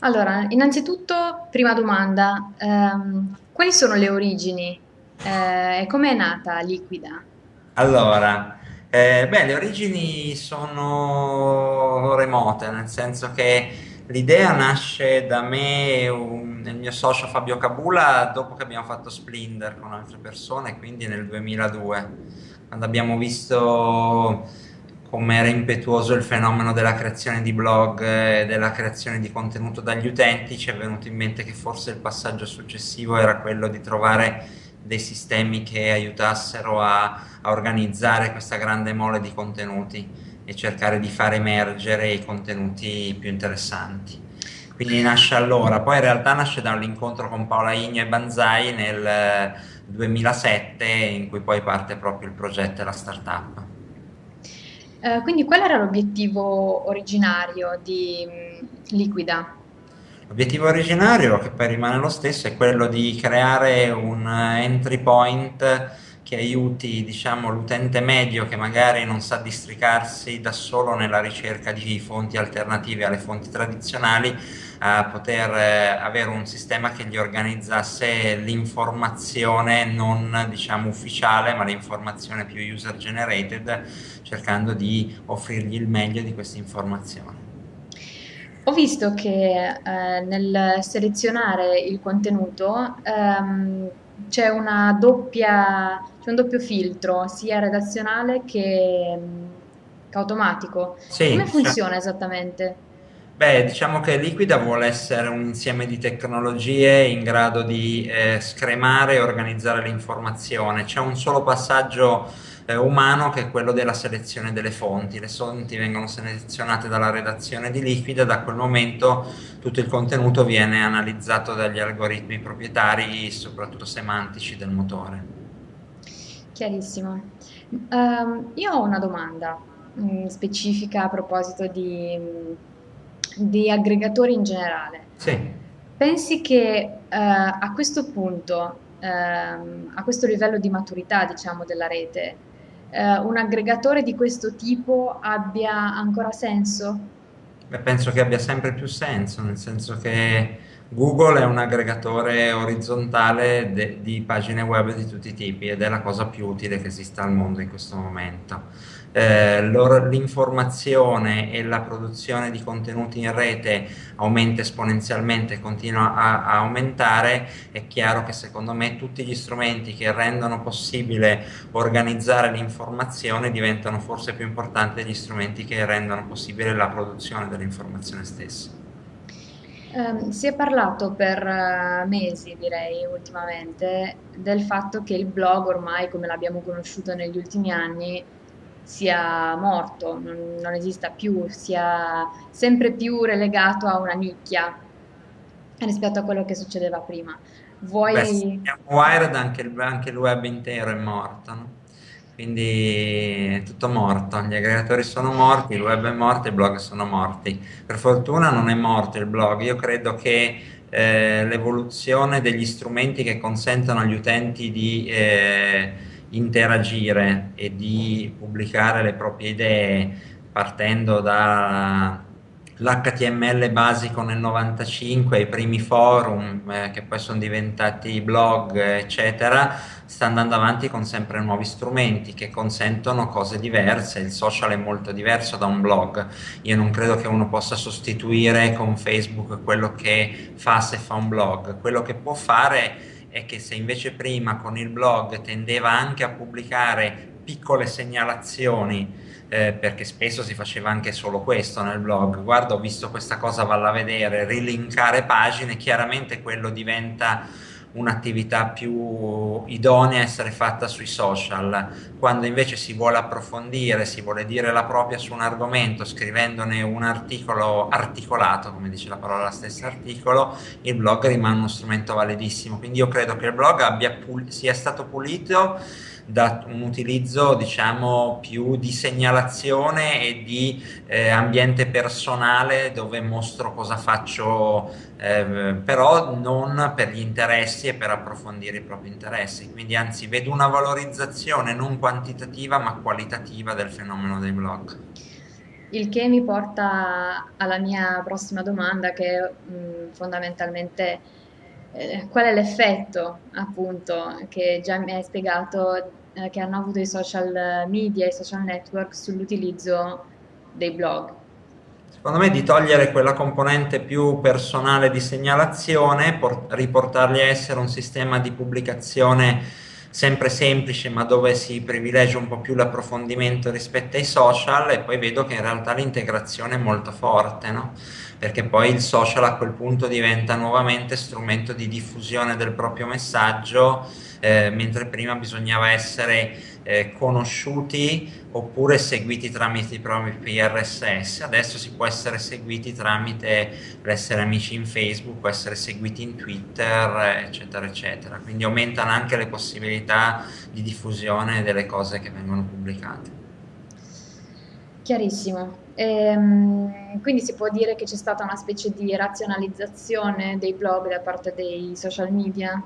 Allora, innanzitutto, prima domanda, ehm, quali sono le origini eh, come è nata Liquida? Allora, eh, beh, le origini sono remote, nel senso che l'idea nasce da me un- il mio socio Fabio Cabula dopo che abbiamo fatto Splinder con altre persone, quindi nel 2002, quando abbiamo visto come era impetuoso il fenomeno della creazione di blog e della creazione di contenuto dagli utenti, ci è venuto in mente che forse il passaggio successivo era quello di trovare dei sistemi che aiutassero a, a organizzare questa grande mole di contenuti e cercare di far emergere i contenuti più interessanti. Quindi nasce allora, poi in realtà nasce dall'incontro con Paola Igno e Banzai nel eh, 2007 in cui poi parte proprio il progetto e la startup. Eh, quindi qual era l'obiettivo originario di mm, Liquida? L'obiettivo originario, che poi rimane lo stesso, è quello di creare un eh, entry point che aiuti, diciamo, l'utente medio che magari non sa districarsi da solo nella ricerca di fonti alternative alle fonti tradizionali, a poter eh, avere un sistema che gli organizzasse l'informazione non, diciamo, ufficiale, ma l'informazione più user generated, cercando di offrirgli il meglio di questa informazione. Ho visto che eh, nel selezionare il contenuto ehm, c'è una doppia, c'è un doppio filtro, sia redazionale che, mm, che automatico. Come Sì, cioè, funziona esattamente? Beh, diciamo che Liquida vuole essere un insieme di tecnologie in grado di eh, scremare e organizzare l'informazione. C'è un solo passaggio eh, umano che è quello della selezione delle fonti. Le fonti vengono selezionate dalla redazione di Liquida, da quel momento tutto il contenuto viene analizzato dagli algoritmi proprietari, soprattutto semantici del motore. Chiarissimo. Ehm, io ho una domanda mm, specifica a proposito di, mm, di aggregatori in generale. Sì. Pensi che eh, a questo punto, ehm, a questo livello di maturità, diciamo, della rete, eh, un aggregatore di questo tipo abbia ancora senso? Beh, penso che abbia sempre più senso, nel senso che Google è un aggregatore orizzontale di pagine web di tutti i tipi ed è la cosa più utile che esista al mondo in questo momento. Eh, l'informazione e la produzione di contenuti in rete aumenta esponenzialmente continua a, a aumentare, è chiaro che secondo me tutti gli strumenti che rendono possibile organizzare l'informazione diventano forse più importanti degli strumenti che rendono possibile la produzione dell'informazione stessa. Ehm, si è parlato per eh, mesi, direi, ultimamente, del fatto che il blog ormai, come l'abbiamo conosciuto negli ultimi anni, sia morto, non, non esista più, sia sempre più relegato a una nicchia rispetto a quello che succedeva prima. Beh, Vuoi... siamo Wired anche il, anche il web intero è morto, no? Quindi è tutto morto, gli aggregatori sono morti, il web è morto, i blog sono morti. Per fortuna non è morto il blog, io credo che eh, l'evoluzione degli strumenti che consentono agli utenti di eh, interagire e di pubblicare le proprie idee partendo da l'HTML basico nel 95, i primi forum eh, che poi sono diventati blog, eccetera, sta andando avanti con sempre nuovi strumenti che consentono cose diverse. Il social è molto diverso da un blog. Io non credo che uno possa sostituire con Facebook quello che fa se fa un blog. Quello che può fare è che se invece prima con il blog tendeva anche a pubblicare piccole segnalazioni eh, perché spesso si faceva anche solo questo nel blog. Guarda, ho visto questa cosa, valla a vedere, rilinkare pagine, chiaramente quello diventa un'attività più idonea a essere fatta sui social. Quando invece si vuole approfondire, si vuole dire la propria su un argomento, scrivendone un articolo articolato, come dice la parola stessa articolo, il blog rimane uno strumento validissimo. Quindi io credo che il blog abbia sia stato pulito da un utilizzo diciamo più di segnalazione e di eh, ambiente personale dove mostro cosa faccio eh, però non per gli interessi e per approfondire i propri interessi. Quindi anzi vedo una valorizzazione non quantitativa ma qualitativa del fenomeno dei blog. Il che mi porta alla mia prossima domanda, che mh, fondamentalmente eh, qual è l'effetto, appunto, che già mi hai spiegato, eh, che hanno avuto i social media, i social network sull'utilizzo dei blog. Secondo me di togliere quella componente più personale di segnalazione, por- riportarli a essere un sistema di pubblicazione sempre semplice, ma dove si privilegia un po' più l'approfondimento rispetto ai social e poi vedo che in realtà l'integrazione è molto forte, no? Perché poi il social a quel punto diventa nuovamente strumento di diffusione del proprio messaggio, eh, mentre prima bisognava essere eh, conosciuti oppure seguiti tramite i propri RSS. Adesso si può essere seguiti tramite l'essere amici in Facebook, essere seguiti in Twitter, eccetera, eccetera. Quindi aumentano anche le possibilità di diffusione delle cose che vengono pubblicate. Chiarissimo. Ehm, quindi si può dire che c'è stata una specie di razionalizzazione dei blog da parte dei social media?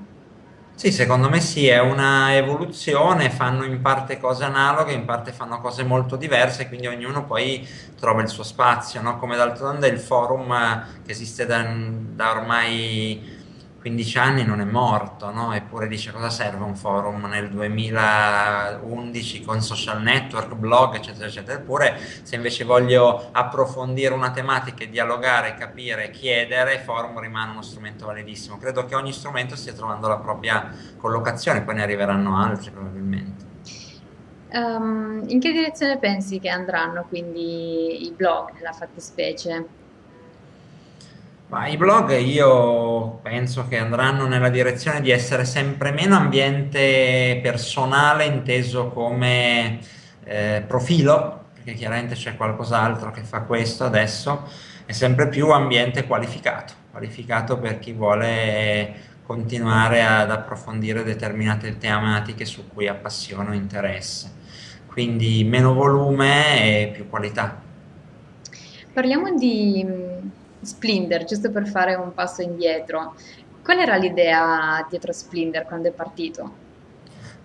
Sì, secondo me sì, è una evoluzione, fanno in parte cose analoghe, in parte fanno cose molto diverse, quindi ognuno poi trova il suo spazio, no? Come d'altronde il forum eh, che esiste da, da ormai 15 anni non è morto, no? eppure dice cosa serve un forum nel 2011 con social network, blog, eccetera, eccetera. Eppure se invece voglio approfondire una tematica e dialogare, capire, chiedere, forum rimane uno strumento validissimo. Credo che ogni strumento stia trovando la propria collocazione, poi ne arriveranno altri probabilmente. Um, in che direzione pensi che andranno quindi i blog nella fattispecie? Ma i blog io penso che andranno nella direzione di essere sempre meno ambiente personale inteso come eh, profilo, perché chiaramente c'è qualcos'altro che fa questo adesso, e sempre più ambiente qualificato, qualificato per chi vuole continuare ad approfondire determinate tematiche su cui ha passione o interesse. Quindi meno volume e più qualità. Parliamo di Splinter, giusto per fare un passo indietro. Qual era l'idea dietro Splinter quando è partito?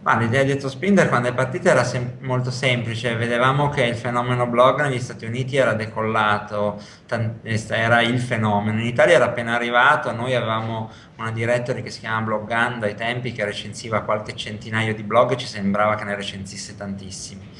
Ma l'idea dietro Splinter quando è partita era sem- molto semplice, vedevamo che il fenomeno blog negli Stati Uniti era decollato, era il fenomeno, in Italia era appena arrivato, noi avevamo una directory che si chiama Bloggando ai tempi che recensiva qualche centinaio di blog e ci sembrava che ne recensisse tantissimi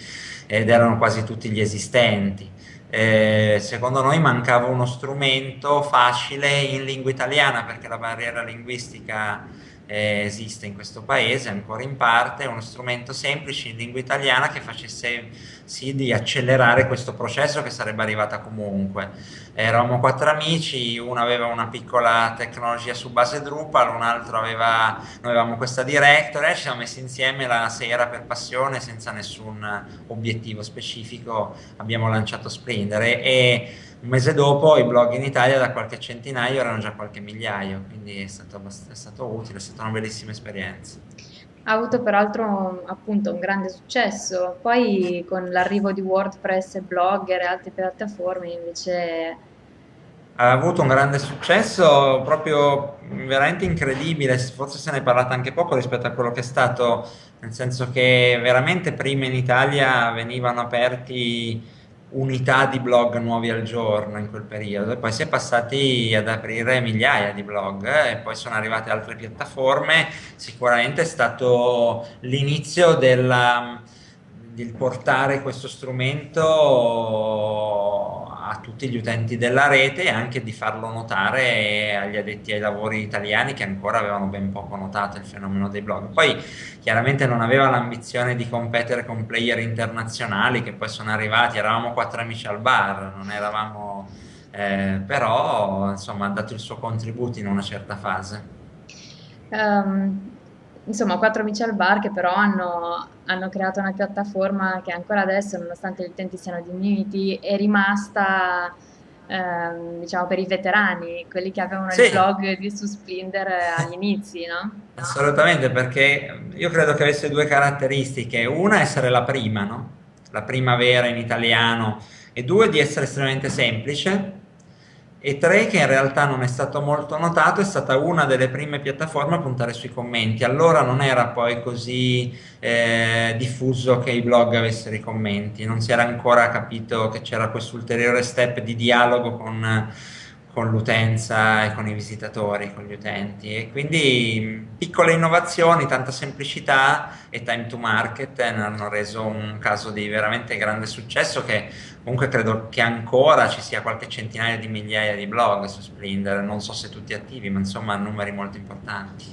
ed erano quasi tutti gli esistenti eh, secondo noi mancava uno strumento facile in lingua italiana perché la barriera linguistica eh, esiste in questo paese ancora in parte, uno strumento semplice in lingua italiana che facesse sì di accelerare questo processo che sarebbe arrivata comunque. Eravamo quattro amici, uno aveva una piccola tecnologia su base Drupal, un altro aveva, noi avevamo questa directory, ci siamo messi insieme la sera per passione senza nessun obiettivo specifico, abbiamo lanciato Splendor e un mese dopo i blog in Italia da qualche centinaio erano già qualche migliaio, quindi è stato, è stato utile, è stata una bellissima esperienza. Ha avuto peraltro appunto un grande successo, poi con l'arrivo di WordPress e Blogger e altre piattaforme invece... Ha avuto un grande successo proprio veramente incredibile, forse se ne è parlato anche poco rispetto a quello che è stato, nel senso che veramente prima in Italia venivano aperti unità di blog nuovi al giorno in quel periodo e poi si è passati ad aprire migliaia di blog eh, e poi sono arrivate altre piattaforme. Sicuramente è stato l'inizio del portare questo strumento a tutti gli utenti della rete e anche di farlo notare agli addetti ai lavori italiani che ancora avevano ben poco notato il fenomeno dei blog. Poi chiaramente non aveva l'ambizione di competere con player internazionali che poi sono arrivati, eravamo quattro amici al bar, non eravamo... Eh, però insomma ha dato il suo contributo in una certa fase. Um, insomma, quattro amici al bar che però hanno, hanno creato una piattaforma che ancora adesso, nonostante gli utenti siano diminuiti, è rimasta ehm, diciamo per i veterani, quelli che avevano Sì, il blog di su Splinter agli inizi, no? assolutamente, perché io credo che avesse due caratteristiche. Una, essere la prima, no? La prima vera in italiano, e due, di essere estremamente semplice e tre che in realtà non è stato molto notato, è stata una delle prime piattaforme a puntare sui commenti. Allora non era poi così eh, diffuso che i blog avessero i commenti, non si era ancora capito che c'era questo ulteriore step di dialogo con con l'utenza e con i visitatori, con gli utenti e quindi piccole innovazioni, tanta semplicità e time to market ne hanno reso un caso di veramente grande successo che comunque credo che ancora ci sia qualche centinaia di migliaia di blog su Splendor, non so se tutti attivi ma insomma numeri molto importanti.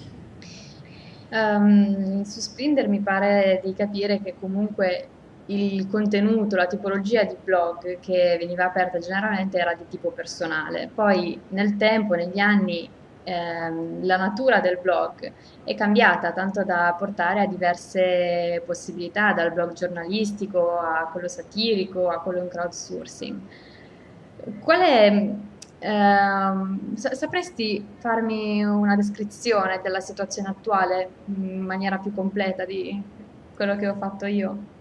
Um, su Splendor mi pare di capire che comunque il contenuto, la tipologia di blog che veniva aperta generalmente era di tipo personale. Poi nel tempo, negli anni, ehm, la natura del blog è cambiata tanto da portare a diverse possibilità, dal blog giornalistico a quello satirico a quello in crowdsourcing. Qual è, ehm, sapresti farmi una descrizione della situazione attuale in maniera più completa di quello che ho fatto io?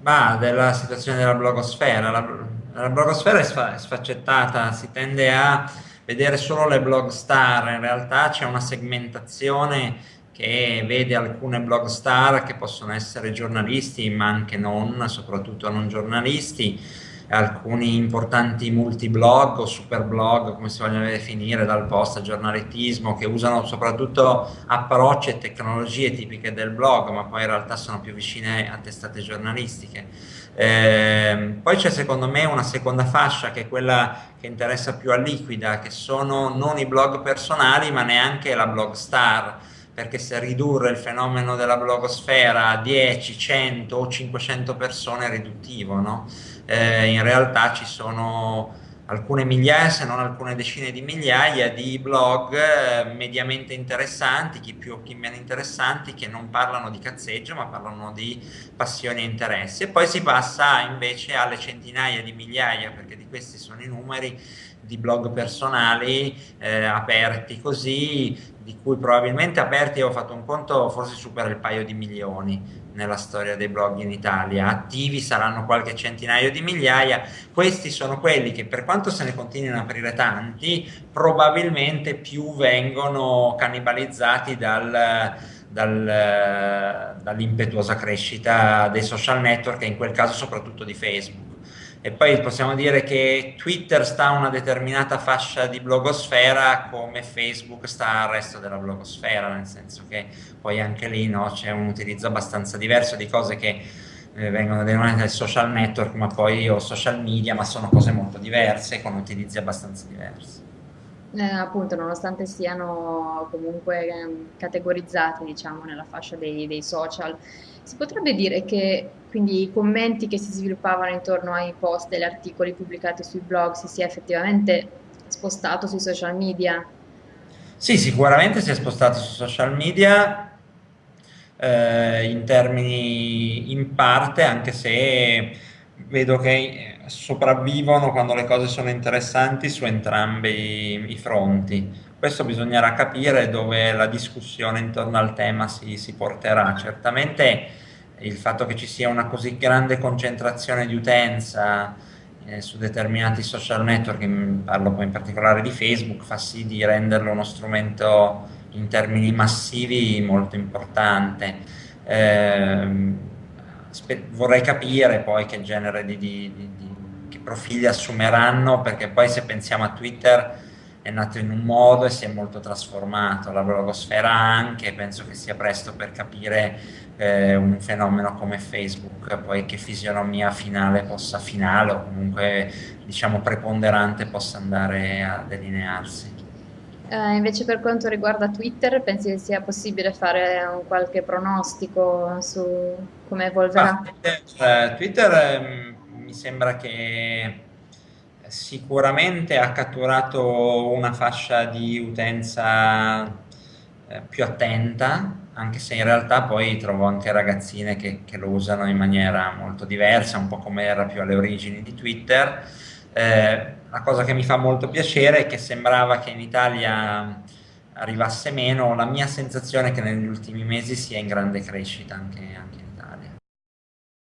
Ma della situazione della blogosfera. La, la blogosfera è, sfa, è sfaccettata, si tende a vedere solo le blog star, in realtà c'è una segmentazione che vede alcune blog star che possono essere giornalisti ma anche non, soprattutto non giornalisti, alcuni importanti multiblog o superblog, come si vogliono definire, dal post al giornalismo, che usano soprattutto approcci e tecnologie tipiche del blog, ma poi in realtà sono più vicine a testate giornalistiche. Eh, poi c'è secondo me una seconda fascia che è quella che interessa più a Liquida, che sono non i blog personali, ma neanche la blog star perché se ridurre il fenomeno della blogosfera a 10, 100 o 500 persone è riduttivo, no? Eh, in realtà ci sono alcune migliaia, se non alcune decine di migliaia di blog eh, mediamente interessanti, chi più o chi meno interessanti, che non parlano di cazzeggio ma parlano di passioni e interessi. E poi si passa invece alle centinaia di migliaia, perché di questi sono i numeri di blog personali eh, aperti così, di cui probabilmente aperti ho fatto un conto, forse supera il paio di milioni nella storia dei blog in Italia, attivi saranno qualche centinaio di migliaia, questi sono quelli che per quanto se ne continuino a aprire tanti, probabilmente più vengono cannibalizzati dal, dal, dall'impetuosa crescita dei social network e in quel caso soprattutto di Facebook e poi possiamo dire che Twitter sta a una determinata fascia di blogosfera come Facebook sta al resto della blogosfera, nel senso che poi anche lì no, c'è un utilizzo abbastanza diverso di cose che eh, vengono denominate social network ma poi o social media, ma sono cose molto diverse con utilizzi abbastanza diversi. Eh, appunto, nonostante siano comunque eh, categorizzati, diciamo, nella fascia dei, dei social, si potrebbe dire che quindi i commenti che si sviluppavano intorno ai post e agli articoli pubblicati sui blog si sia effettivamente spostato sui social media? Sì, sicuramente si è spostato sui social media eh, in termini in parte, anche se vedo che sopravvivono quando le cose sono interessanti su entrambi i fronti. Questo bisognerà capire dove la discussione intorno al tema si, si porterà. Certamente il fatto che ci sia una così grande concentrazione di utenza eh, su determinati social network, parlo poi in particolare di Facebook, fa sì di renderlo uno strumento in termini massivi molto importante. Eh, vorrei capire poi che genere di, di, di profili assumeranno, perché poi se pensiamo a Twitter è nato in un modo e si è molto trasformato, la blogosfera anche, penso che sia presto per capire eh, un fenomeno come Facebook, poi che fisionomia finale possa, finale o comunque diciamo preponderante possa andare a delinearsi. Uh, invece per quanto riguarda Twitter, pensi che sia possibile fare un qualche pronostico su come evolverà? Ah, Twitter eh, mi sembra che sicuramente ha catturato una fascia di utenza eh, più attenta, anche se in realtà poi trovo anche ragazzine che, che, lo usano in maniera molto diversa, un po' come era più alle origini di Twitter. Eh, la cosa che mi fa molto piacere è che sembrava che in Italia arrivasse meno, la mia sensazione è che negli ultimi mesi sia in grande crescita anche, anche